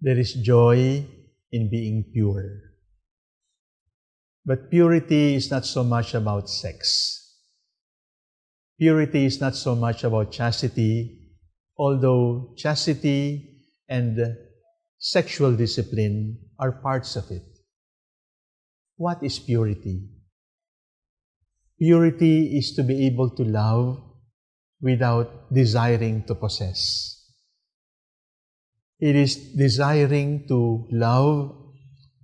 There is joy in being pure. But purity is not so much about sex. Purity is not so much about chastity, although chastity and sexual discipline are parts of it. What is purity? Purity is to be able to love without desiring to possess. It is desiring to love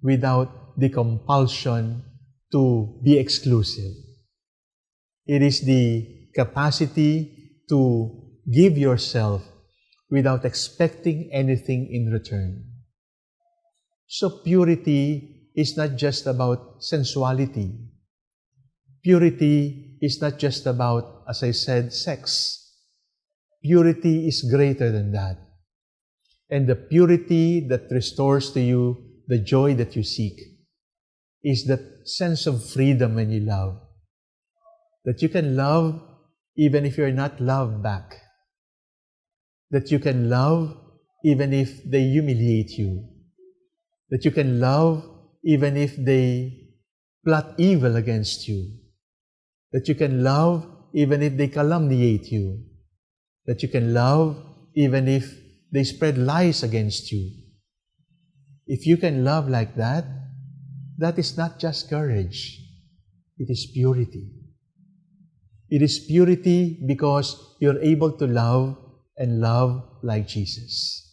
without the compulsion to be exclusive. It is the capacity to give yourself without expecting anything in return. So purity is not just about sensuality. Purity is not just about, as I said, sex. Purity is greater than that and the purity that restores to you the joy that you seek is that sense of freedom when you love. That you can love even if you're not loved back. That you can love even if they humiliate you. That you can love even if they plot evil against you. That you can love even if they calumniate you. That you can love even if they spread lies against you. If you can love like that, that is not just courage, it is purity. It is purity because you're able to love and love like Jesus.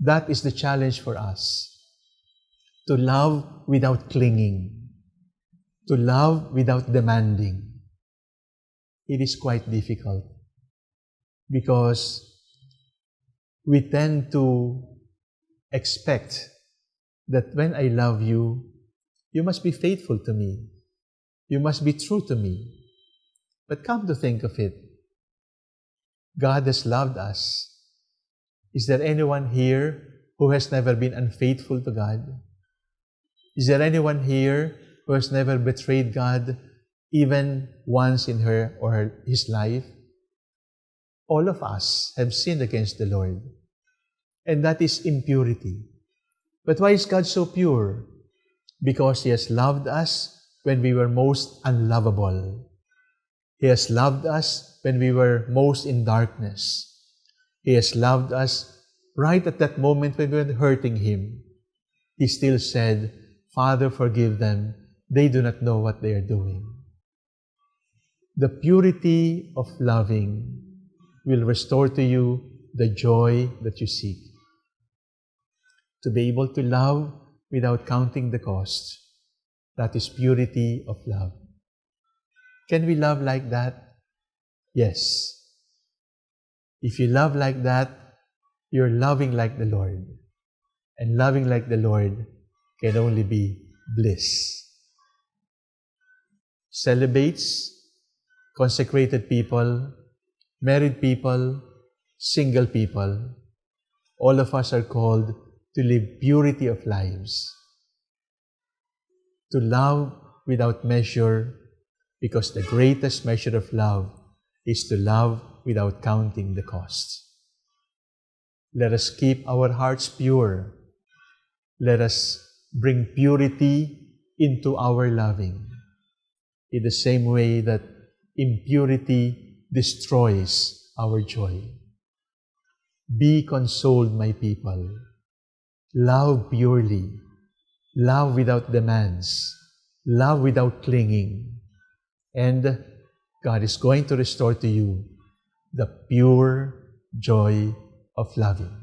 That is the challenge for us. To love without clinging. To love without demanding. It is quite difficult because we tend to expect that when I love you, you must be faithful to me. You must be true to me. But come to think of it, God has loved us. Is there anyone here who has never been unfaithful to God? Is there anyone here who has never betrayed God even once in her or his life? All of us have sinned against the Lord. And that is impurity. But why is God so pure? Because He has loved us when we were most unlovable. He has loved us when we were most in darkness. He has loved us right at that moment when we were hurting Him. He still said, Father, forgive them. They do not know what they are doing. The purity of loving will restore to you the joy that you seek. To be able to love without counting the cost. That is purity of love. Can we love like that? Yes. If you love like that, you're loving like the Lord. And loving like the Lord can only be bliss. Celibates, consecrated people, married people, single people, all of us are called to live purity of lives, to love without measure, because the greatest measure of love is to love without counting the cost. Let us keep our hearts pure. Let us bring purity into our loving in the same way that impurity destroys our joy. Be consoled, my people. Love purely. Love without demands. Love without clinging. And God is going to restore to you the pure joy of loving.